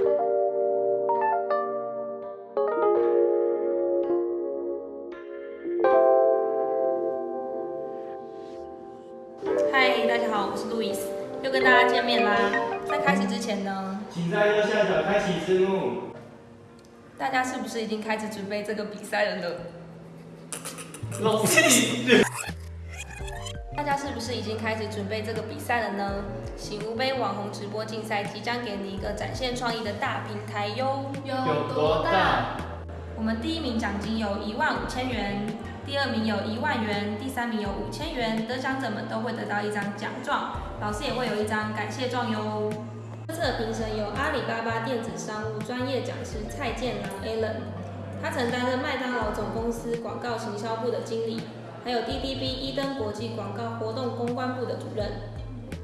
嗨，大家好，我是路易斯，又跟大家见面啦。在开始之前呢，请在右下角开启字幕。大家是不是已经开始准备这个比赛了呢？老屁！大家是不是已经开始准备这个比赛了呢？醒吾杯网红直播竞赛即将给你一个展现创意的大平台哟。有多大？我们第一名奖金有一万五千元，第二名有一万元，第三名有五千元，得奖者们都会得到一张奖状，老师也会有一张感谢状哟。这次的评审有阿里巴巴电子商务专业讲师蔡建良 Alan，他曾担任麦当劳总公司广告行销部的经理，还有 DDB 一登国际广告活动公关部的主任。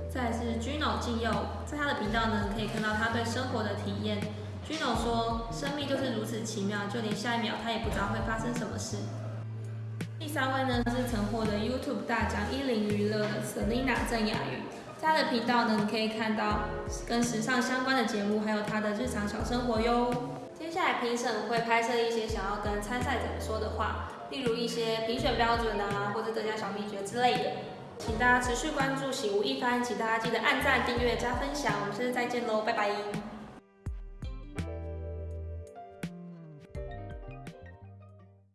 再是 Gino 纪佑，在他的频道呢可以看到他对生活的体验。Gino 说：“生命就是如此奇妙，就连下一秒他也不知道会发生什么事。”第三位呢是曾获得 YouTube 大奖一零娱乐的 Selina 郑雅瑜，在他的频道呢你可以看到跟时尚相关的节目，还有他的日常小生活哟。接下来评审会拍摄一些想要跟参赛者说的话，例如一些评选标准啊，或者得奖小秘诀之类的。请大家持续关注喜无一番，请大家记得按赞、订阅、加分享。我们下次再见喽，拜拜。